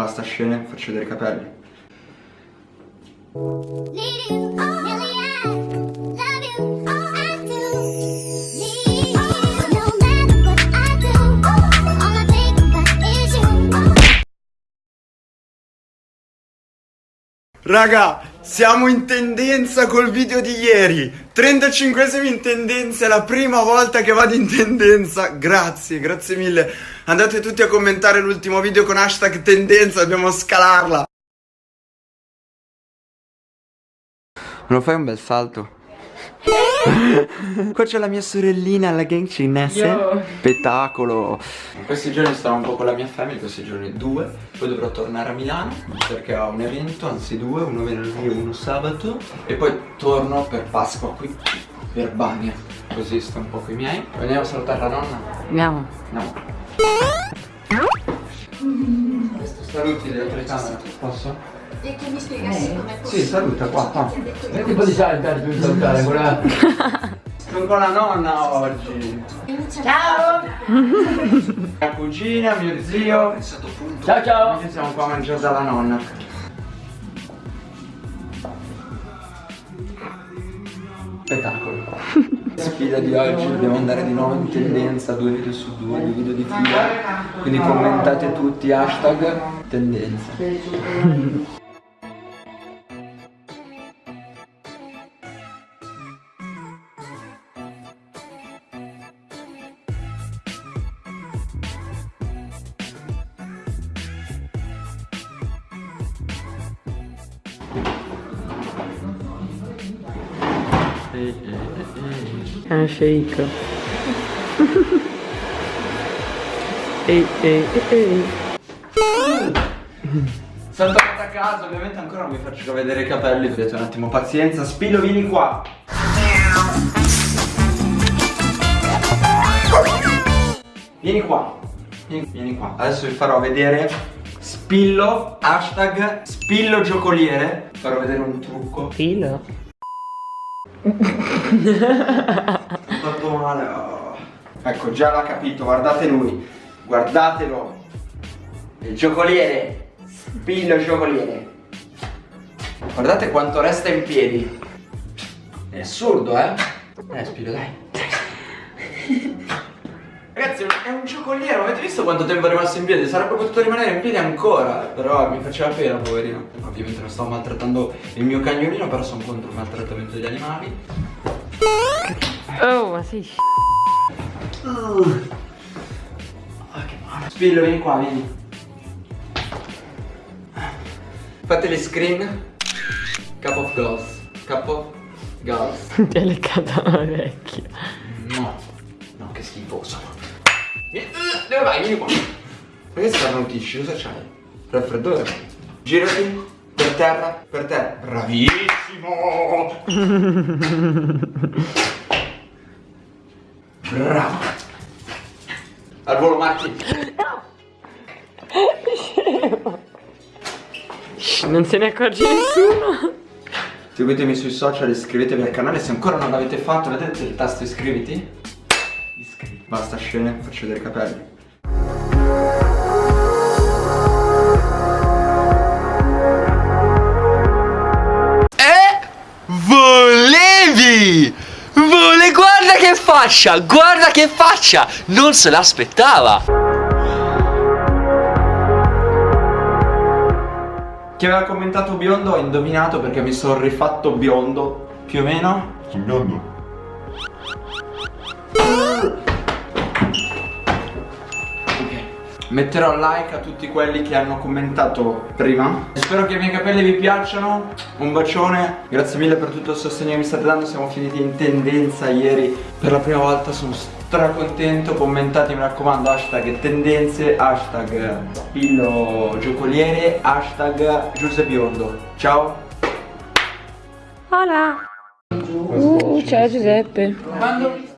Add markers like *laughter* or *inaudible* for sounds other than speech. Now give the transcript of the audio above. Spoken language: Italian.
Basta scene, faccio vedere i capelli. Raga, siamo in tendenza col video di ieri. 35esimi in tendenza, è la prima volta che vado in tendenza. Grazie, grazie mille. Andate tutti a commentare l'ultimo video con hashtag tendenza, dobbiamo scalarla. Me lo fai un bel salto? *laughs* Qua c'è la mia sorellina, la gang cinese. Spettacolo In questi giorni starò un po' con la mia famiglia, questi giorni due. Poi dovrò tornare a Milano Perché ho un evento, anzi due Uno venerdì e uno sabato. E poi torno per Pasqua qui Per Bania. Così sto un po' con i miei. Andiamo a salutare la nonna? Andiamo. Andiamo Saluti della telecamera, posso? E che mi spiegassi com'è Sì, possibile. saluta qua, qua Che tipo di saltare più saltare quella? Sono *laughs* con la nonna oggi Ciao! Mia cugina, mio zio Ciao ciao! Oggi siamo qua a mangiare dalla nonna Spettacolo. Sfida di oggi, dobbiamo andare di nuovo in tendenza Due video su due, due video di fila. Quindi commentate tutti hashtag tendenza Handshake. *laughs* ehi, ehi, ehi. Sono tornato a casa, ovviamente ancora non vi faccio vedere i capelli Vedete un attimo, pazienza Spillo, vieni qua Vieni qua Vieni, qua Adesso vi farò vedere Spillo, hashtag Spillo giocoliere Vi farò vedere un trucco Filo. Fatto male oh. Ecco, già l'ha capito, guardate lui. Guardatelo. Il giocoliere. Spillo giocoliere. Guardate quanto resta in piedi. È assurdo, eh? Eh, Spillo, dai Ragazzi, è un giocoliere, avete visto quanto tempo è rimasto in piedi? Sarebbe potuto rimanere in piedi ancora Però mi faceva pena, poverino Ovviamente non stavo maltrattando il mio cagnolino Però sono contro il maltrattamento degli animali Oh, ma sei Ah, che male. Spillo, vieni qua, vieni. Fate le screen. Cup of girls. Cup of girls. *laughs* Ti hai leccata la vecchia. No. No, che schifoso. Vieni- Dove vai? Vieni qua. Perché starnutisci? Cosa c'hai? Raffreddore? Girati. Per terra. Per terra. Bravissimo. Bravo. Al volo Matti. Non se ne accorge nessuno. Seguitemi sui social, iscrivetevi al canale se ancora non l'avete fatto, vedete il tasto iscriviti? Basta scene, faccio vedere i capelli. Eh? Volevi! Vole, guarda che faccia! Guarda che faccia! Non se l'aspettava! Chi aveva commentato biondo ha indovinato perché mi sono rifatto biondo, più o meno. Sono biondo. Metterò like a tutti quelli che hanno commentato prima. Spero che i miei capelli vi piacciono. Un bacione. Grazie mille per tutto il sostegno che mi state dando. Siamo finiti in tendenza ieri. Per la prima volta sono stracontento. Commentate mi raccomando Hashtag tendenze Hashtag spillo giocoliere Hashtag Giuseppe Biondo. Ciao. Hola. Uh, ciao Giuseppe.